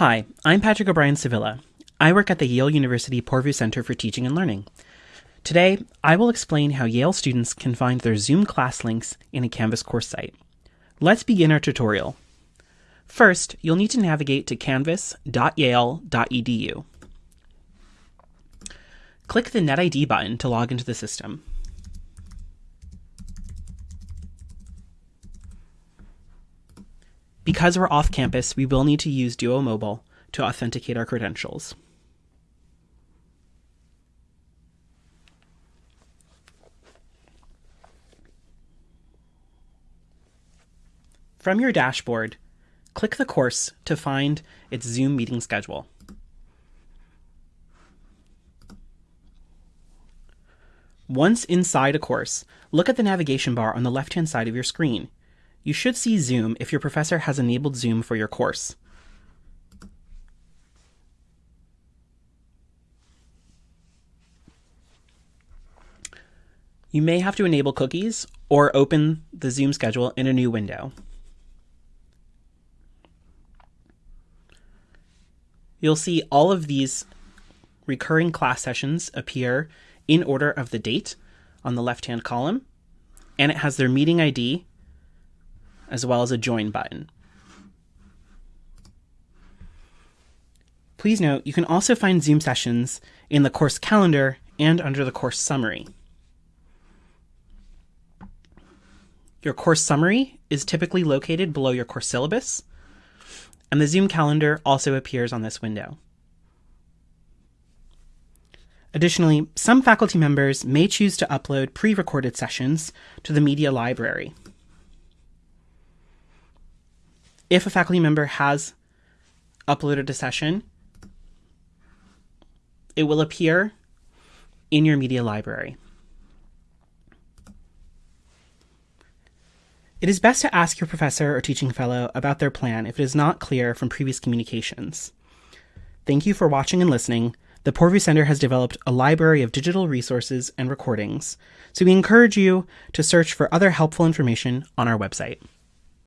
Hi, I'm Patrick O'Brien Sevilla. I work at the Yale University Poorvu Center for Teaching and Learning. Today, I will explain how Yale students can find their Zoom class links in a Canvas course site. Let's begin our tutorial. First, you'll need to navigate to canvas.yale.edu. Click the NetID button to log into the system. Because we're off campus, we will need to use Duo Mobile to authenticate our credentials. From your dashboard, click the course to find its Zoom meeting schedule. Once inside a course, look at the navigation bar on the left-hand side of your screen. You should see Zoom if your professor has enabled Zoom for your course. You may have to enable cookies or open the Zoom schedule in a new window. You'll see all of these recurring class sessions appear in order of the date on the left-hand column, and it has their meeting ID as well as a join button. Please note, you can also find Zoom sessions in the course calendar and under the course summary. Your course summary is typically located below your course syllabus, and the Zoom calendar also appears on this window. Additionally, some faculty members may choose to upload pre-recorded sessions to the media library. If a faculty member has uploaded a session, it will appear in your media library. It is best to ask your professor or teaching fellow about their plan if it is not clear from previous communications. Thank you for watching and listening. The Poorvu Center has developed a library of digital resources and recordings, so we encourage you to search for other helpful information on our website.